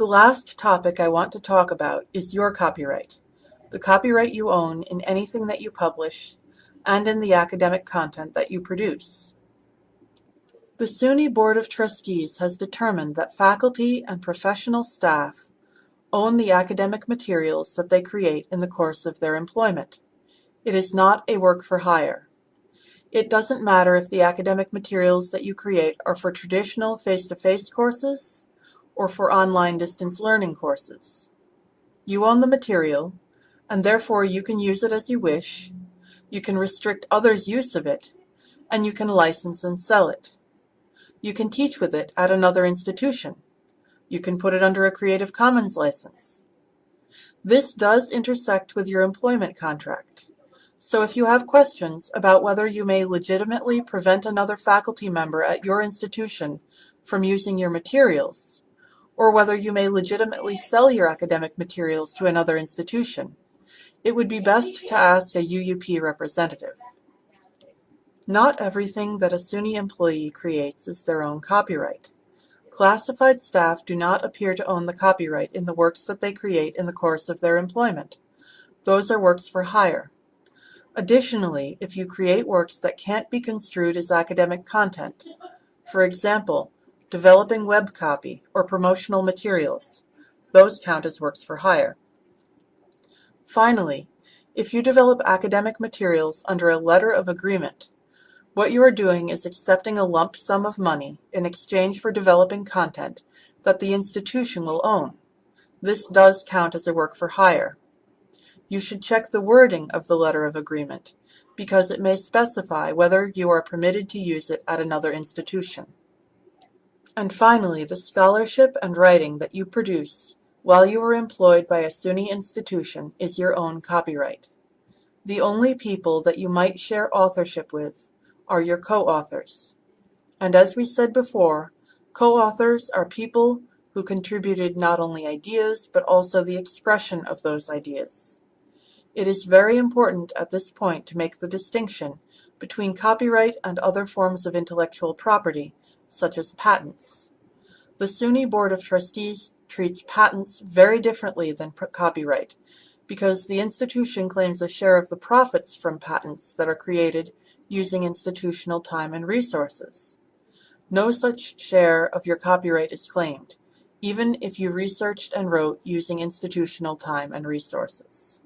The last topic I want to talk about is your copyright, the copyright you own in anything that you publish and in the academic content that you produce. The SUNY Board of Trustees has determined that faculty and professional staff own the academic materials that they create in the course of their employment. It is not a work for hire. It doesn't matter if the academic materials that you create are for traditional face-to-face -face courses or for online distance learning courses. You own the material, and therefore you can use it as you wish, you can restrict others' use of it, and you can license and sell it. You can teach with it at another institution. You can put it under a Creative Commons license. This does intersect with your employment contract. So if you have questions about whether you may legitimately prevent another faculty member at your institution from using your materials, or whether you may legitimately sell your academic materials to another institution, it would be best to ask a UUP representative. Not everything that a SUNY employee creates is their own copyright. Classified staff do not appear to own the copyright in the works that they create in the course of their employment. Those are works for hire. Additionally, if you create works that can't be construed as academic content, for example, developing web copy or promotional materials, those count as works for hire. Finally, if you develop academic materials under a letter of agreement, what you are doing is accepting a lump sum of money in exchange for developing content that the institution will own. This does count as a work for hire you should check the wording of the letter of agreement, because it may specify whether you are permitted to use it at another institution. And finally, the scholarship and writing that you produce while you are employed by a SUNY institution is your own copyright. The only people that you might share authorship with are your co-authors. And as we said before, co-authors are people who contributed not only ideas, but also the expression of those ideas. It is very important at this point to make the distinction between copyright and other forms of intellectual property, such as patents. The SUNY Board of Trustees treats patents very differently than copyright because the institution claims a share of the profits from patents that are created using institutional time and resources. No such share of your copyright is claimed, even if you researched and wrote using institutional time and resources.